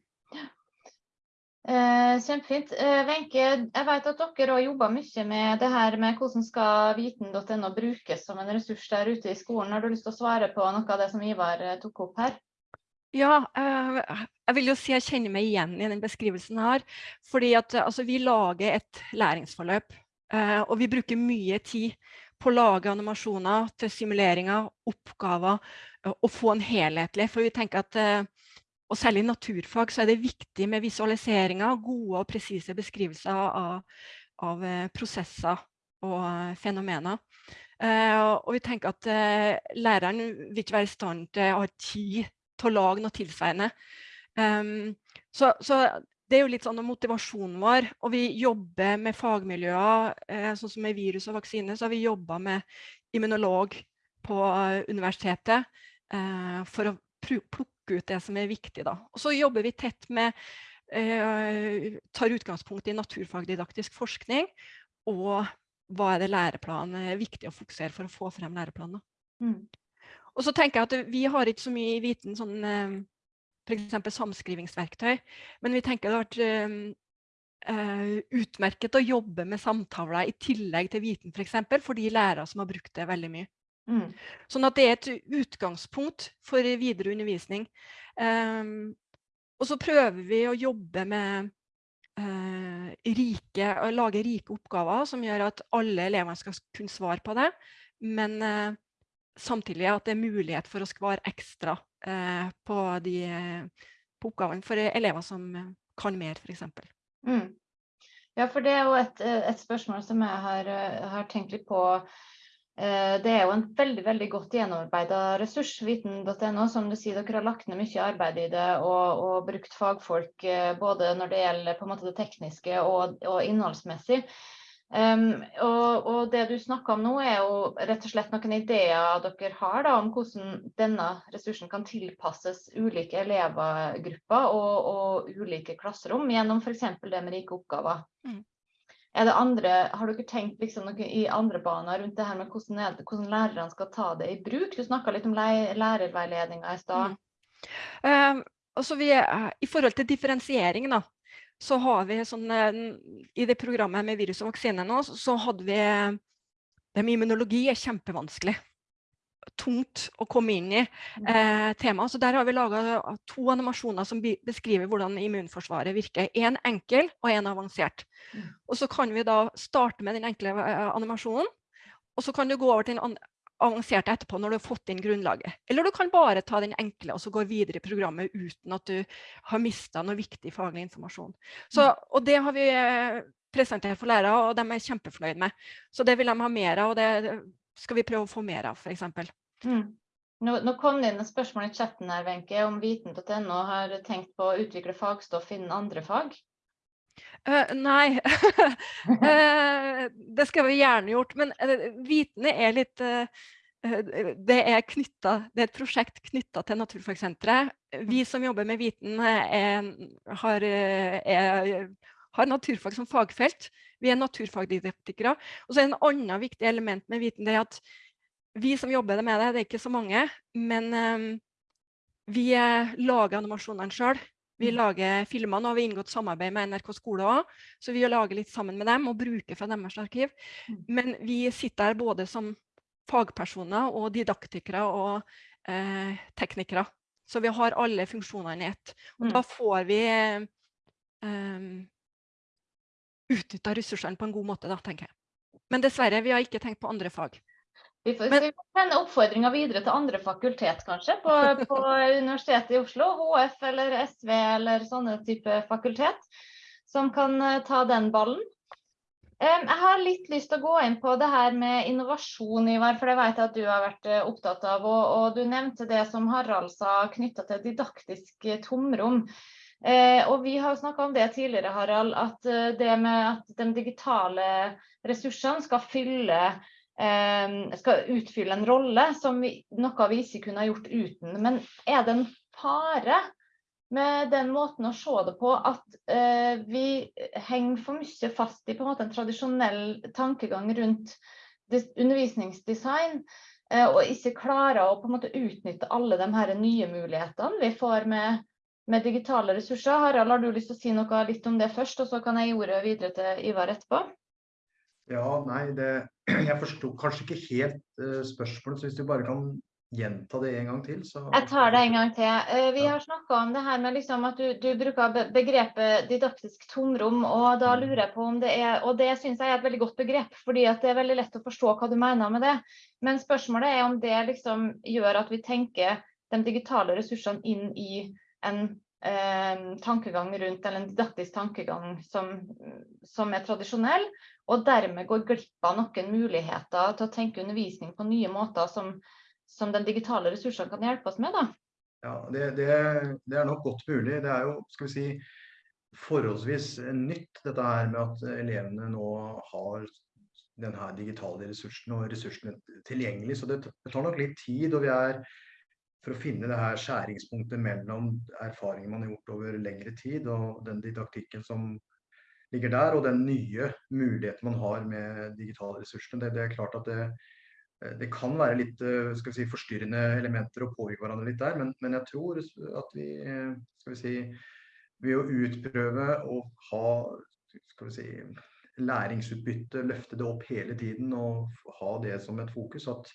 S1: Eh, kjempefint. Eh, jeg vet at dere har jobber mye med det her med hvordan skal viten.no brukes som en ressurs der ute i skolen. Har du lyst til å svare på noe av det som Ivar eh, tok opp her?
S5: Ja, eh, jeg vil jo si jeg kjenner meg igjen i den beskrivelsen her. Fordi at altså, vi lager et læringsforløp, eh, og vi bruker mye tid på å lage animasjoner til simuleringer, oppgaver, eh, og få en helhetlig. For vi tenker at, og særlig i naturfag, så er det viktig med visualiseringer, gode og presise beskrivelser av, av prosesser og fenomener. og vi tenker at læreren vil ikke være i stand til å ha tid til å lage noe tilsvarende. Um, så, så, det er jo litt sånn motivasjonen vår, og vi jobber med fagmiljøer, eh, sånn som med virus og vaksine, så har vi jobba med immunolog på universitetet eh, for å plukke ut det som er viktig. Da. Og så jobber vi tett med eh, tar utgangspunkt i naturfagdidaktisk forskning og hva er det læreplanen er viktig å fokusere for å få frem læreplanen.
S1: Mm.
S5: Og så tenker jeg at vi har ikke så mye viten sånn eh, f.eks. samskrivingsverktøy, men vi tenker det har vært uh, utmerket å jobbe med samtaler i tillegg til viten f.eks. For, eksempel, for de lærere som har brukt det veldig mye.
S1: Mm.
S5: Sånn at det er et utgangspunkt for videre undervisning. Um, og så prøver vi å jobbe med uh, rike, å lage rike oppgaver som gjør at alle elevene skal kunne svare på det. Men uh, samtidig at det er mulighet for å skvare ekstra eh, på, de, på oppgavene for elever som kan mer, f.eks.
S1: Mm. Ja, for det er jo et, et spørsmål som jeg har, har tenkt litt på. Eh, det er jo en veldig veldig godt gjennomarbeida ressurs, viten.no. Som du sier, dere har lagt ned mye arbeid i det og, og brukt fagfolk eh, både når det gjelder på en måte det tekniske og, og innholdsmessig. Um, og, og, det du snakker om nå, er jo rett og slett noen ideer dere har da, om hvordan denne ressursen kan tilpasses ulike elevgrupper og, og ulike klasserom gjennom f.eks. det med rike oppgaver. Mm. Er det andre, har dere tenkt liksom noe i andre baner rundt det her med hvordan, hvordan lærerne skal ta det i bruk? Du snakka litt om lærerveiledninga i stad.
S5: Mm. Um, altså vi, I forhold til differensiering, da, så har vi sånn I det programmet med virus og vaksine nå, så hadde vi Det med immunologi er kjempevanskelig tungt å komme inn i mm. eh, temaet. Så der har vi laga to animasjoner som beskriver hvordan immunforsvaret virker. En enkel og en avansert. Mm. Og så kan vi da starte med den enkle eh, animasjonen, og så kan du gå over til den avanserte etterpå når du har fått inn grunnlaget. Eller du kan bare ta den enkle og så gå videre i programmet uten at du har mista noe viktig faglig informasjon. Så, mm. og det har vi eh, presentert for lærere, og de er kjempefornøyd med. Så det vil de ha mer av. og det skal vi prøve å få mer av, f.eks.
S1: Mm. Nå, nå, kom det inn et spørsmål i chatten her, Wenche, om viten.no har tenkt på å utvikle fagstoff innen andre fag?
S5: Uh, nei, uh, det skal vi gjerne gjort. Men uh, vitene er litt det er, knyttet, det er et prosjekt knytta til Naturfagsenteret. Vi som jobber med viten, er, har, er, har naturfag som fagfelt. Vi er naturfagdidaktikere. Og så er det en annen viktig element med viten det er at vi som jobber med det, det er ikke så mange, men um, vi lager animasjonene sjøl. Vi mm. lager filmer. Nå har vi inngått samarbeid med NRK skole òg, så vi lager litt sammen med dem og bruker fra deres arkiv. Mm. Men vi sitter her både som fagpersoner og didaktikere og eh, teknikere. Så vi har alle funksjonene i ett. Og mm. da får vi eh, utnytta ressursene på en god måte, da, tenker jeg. Men dessverre, vi har ikke tenkt på andre fag.
S1: Vi får Men, sende oppfordringa videre til andre fakultet, kanskje, på, på, Universitetet i Oslo, HF eller SV eller sånne type fakultet, som kan uh, ta den ballen. Jeg har litt lyst til å gå inn på det her med innovasjon, Ivar, for det vet jeg at du har vært uh, opptatt av. Og, og, du nevnte det som Harald sa knytta til didaktisk tomrom. Eh, og vi har snakka om det tidligere, Harald, at eh, det med at de digitale ressursene skal fylle eh, skal utfylle en rolle som vi, noe vi ikke kunne ha gjort uten. Men er det en fare med den måten å se det på at eh, vi henger for mye fast i en måte en tradisjonell tankegang rundt undervisningsdesign? Eh, og ikke klarer å på en måte utnytte alle de her nye mulighetene vi får med med digitale ressurser. Harald, har du lyst til å si noe litt om det først, og så kan jeg gi ordet videre til Ivar etterpå?
S3: Ja, nei, det, jeg forsto kanskje ikke helt uh, spørsmålet, så hvis du bare kan gjenta det en gang til. Så...
S1: Jeg tar det en gang til. Uh, vi har snakka om det her med liksom at du, du, bruker begrepet didaktisk tomrom, og da mm. lurer jeg på om det er Og det syns jeg er et veldig godt begrep, fordi det er veldig lett å forstå hva du mener med det. Men spørsmålet er om det liksom gjør at vi tenker de digitale ressursene inn i en eh, tankegang rundt, eller en didaktisk tankegang som, som, er tradisjonell, og dermed går glipp av noen muligheter til å tenke undervisning på nye måter som, som den digitale ressursene kan hjelpe oss med. da.
S3: Ja, det, det, det, er nok godt mulig. Det er jo, skal vi si, forholdsvis nytt dette her med at elevene nå har denne digitale ressursen og ressursene tilgjengelig. Så det, det tar nok litt tid. og vi er for å finne det her skjæringspunktet mellom erfaringer man har gjort over lengre tid, og den didaktikken som ligger der, og den nye muligheten man har med digitale ressurser. Det, det er klart at det, det, kan være litt skal vi si, forstyrrende elementer og påvirke hverandre litt der, men, men, jeg tror at vi skal vi si, ved å utprøve og ha skal vi si, læringsutbytte, løfte det opp hele tiden og ha det som et fokus, at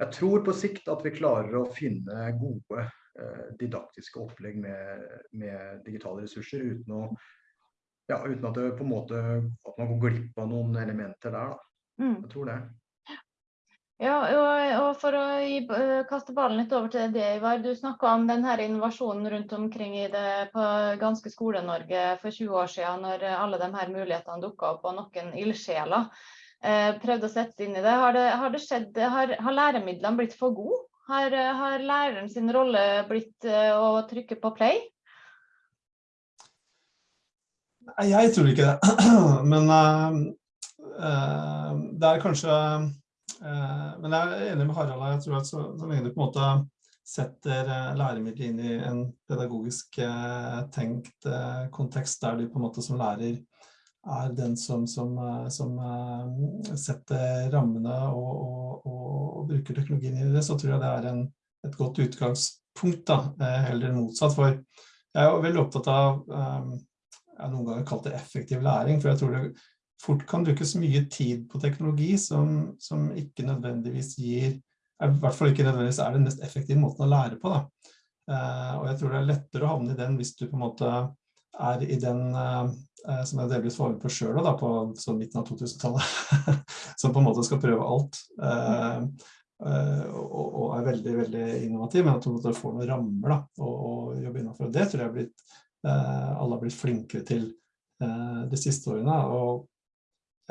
S3: jeg tror på sikt at vi klarer å finne gode eh, didaktiske opplegg med, med, digitale ressurser uten, å, ja, uten at, det, måte, at, man går glipp av noen elementer der. Mm. Jeg tror det.
S1: Ja, og, og for å gi, eh, kaste ballen litt over til det, Ivar. Du snakka om denne innovasjonen rundt omkring i det på ganske Skole-Norge for 20 år siden, når alle de her mulighetene dukka opp, og noen ildsjeler eh, prøvde å sette seg inn i det. Har, det, har, det skjedd, har, har læremidlene blitt for gode? Har, har læreren sin rolle blitt eh, å trykke på play?
S2: Jeg tror ikke det. Men uh, det er kanskje uh, Men jeg er enig med Harald. Jeg tror at så, så lenge du på en måte setter læremidler inn i en pedagogisk tenkt kontekst der du på en måte som lærer er den som, som, som setter rammene og, og, og, bruker teknologien i det, så tror jeg det er en, et godt utgangspunkt, da, heller motsatt. For jeg er veldig opptatt av, jeg har noen ganger kalt det effektiv læring, for jeg tror det fort kan brukes mye tid på teknologi som, som ikke nødvendigvis gir, i hvert fall ikke nødvendigvis er den mest effektive måten å lære på. Da. Og jeg tror det er lettere å havne i den hvis du på en måte er i den Eh, som jeg delvis var på sjøl på sånn midten av 2000-tallet, som på en måte skal prøve alt. Eh, eh, og, og, er veldig veldig innovativ, men at du får noen rammer da, å, jobbe innenfor. Det tror jeg blitt, alle har blitt flinkere til de siste årene. og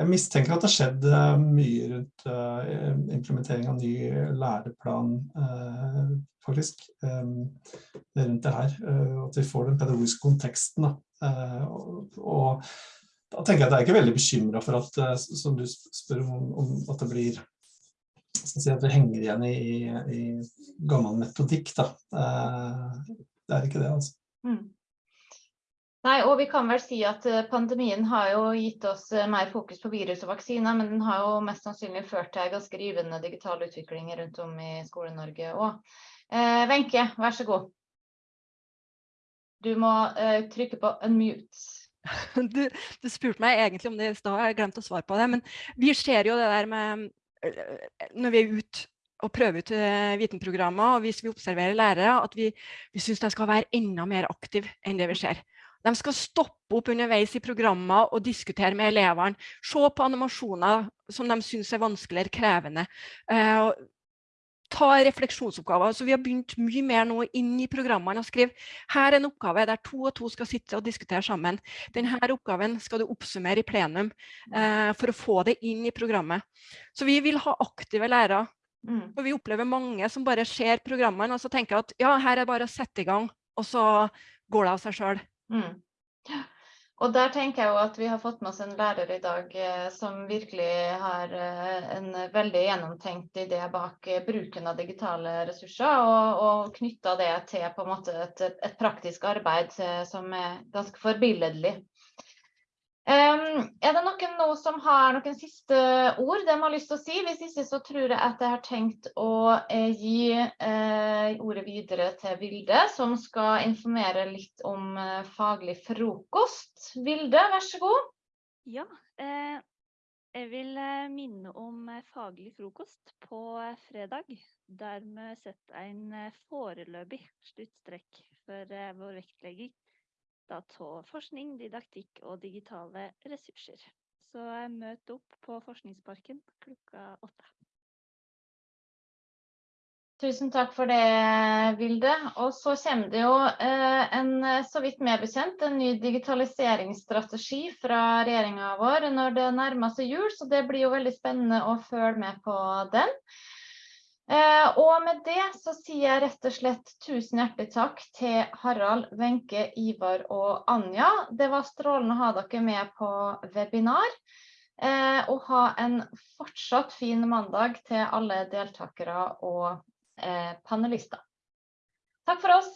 S2: jeg mistenker at det har skjedd mye rundt implementering av ny læreplan, faktisk, rundt det her. At vi får den pedagogiske konteksten Eh, og da tenker jeg at jeg er ikke veldig bekymret for at, eh, som du spør om, at det blir si, at det henger igjen i, i, gammel metodikk. Da. Eh, det er ikke det, altså. Mm.
S1: Nei, og vi kan vel si at Pandemien har jo gitt oss mer fokus på virus og vaksiner, men den har jo mest sannsynlig ført til ganske rivende digital utvikling rundt om i Skole-Norge òg. Wenche, eh, vær så god. Du må eh, trykke på unmute.
S5: Du, du, spurte meg egentlig om det i stad, jeg glemte å svare på det. Men vi ser jo det der med eh, Når vi er ute og prøver ut vitenprogrammer, og hvis vi observerer lærere, at vi, vi syns de skal være enda mer aktive enn det vi ser. De skal stoppe opp underveis i programmer og diskutere med elevene. Se på animasjoner som de syns er vanskeligere krevende. Eh, ta refleksjonsoppgaver. Så vi har begynt mye mer nå inn i programmene og skrive her er en oppgave der to og to skal sitte og diskutere sammen. Denne oppgaven skal du oppsummere i plenum eh, for å få det inn i programmet. Så vi vil ha aktive lærere. Mm. Og vi opplever mange som bare ser programmene og så tenker at ja, her er det bare å sette i gang, og så går det av seg sjøl. Mm.
S1: Og der tenker jeg jo at vi har fått med oss en lærer i dag eh, som virkelig har eh, en veldig gjennomtenkt idé bak eh, bruken av digitale ressurser, og, og knytta det til på en måte et, et praktisk arbeid som er ganske forbilledlig. Er det noen nå som har noen siste ord de har lyst til å si? Hvis ikke så tror jeg at jeg har tenkt å eh, gi eh, ordet videre til Vilde, som skal informere litt om eh, faglig frokost. Vilde, vær så god.
S7: Ja, jeg vil minne om faglig frokost på fredag. Der vi setter en foreløpig sluttstrekk for vår vektlegging av forskning, didaktikk og digitale ressurser. Så møt opp på Forskningsparken klokka åtte.
S1: Tusen takk for det, Vilde. Og så kommer det jo eh, en, så vidt meg bekjent, en ny digitaliseringsstrategi fra regjeringa vår når det nærmer seg jul, så det blir jo veldig spennende å følge med på den. Eh, og med det så sier jeg rett og slett tusen hjertelig takk til Harald, Wenche, Ivar og Anja. Det var strålende å ha dere med på webinar. Eh, og ha en fortsatt fin mandag til alle deltakere og eh, panelister. Takk for oss.